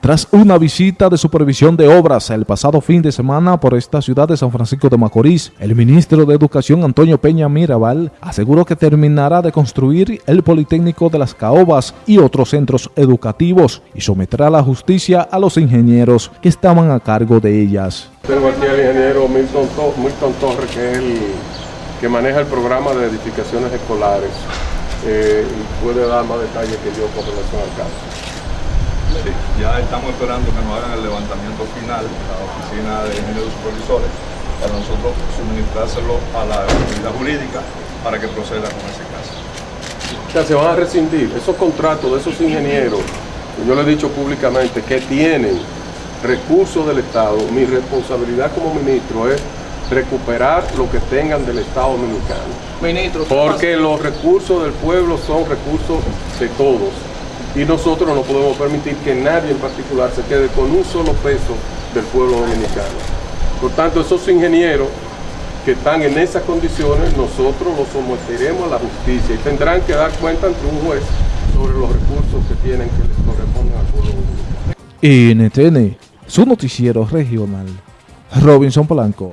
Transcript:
Tras una visita de supervisión de obras el pasado fin de semana por esta ciudad de San Francisco de Macorís, el ministro de Educación Antonio Peña Mirabal aseguró que terminará de construir el Politécnico de las Caobas y otros centros educativos y someterá la justicia a los ingenieros que estaban a cargo de ellas. Tengo aquí al ingeniero Milton, Torres, que es el que maneja el programa de edificaciones escolares eh, y puede dar más detalles que yo con relación al caso. Sí, ya estamos esperando que nos hagan el levantamiento final a la oficina de ingenieros supervisores para nosotros suministrárselo a la autoridad jurídica para que proceda con ese caso. O sea, se van a rescindir esos contratos de esos ingenieros, yo le he dicho públicamente, que tienen recursos del Estado. Mi responsabilidad como ministro es recuperar lo que tengan del Estado dominicano. Ministro, Porque los recursos del pueblo son recursos de todos y nosotros no podemos permitir que nadie en particular se quede con un solo peso del pueblo dominicano. Por tanto, esos ingenieros que están en esas condiciones, nosotros los someteremos a la justicia y tendrán que dar cuenta ante un juez sobre los recursos que tienen que les corresponden al pueblo dominicano. NTN, su noticiero regional, Robinson Polanco.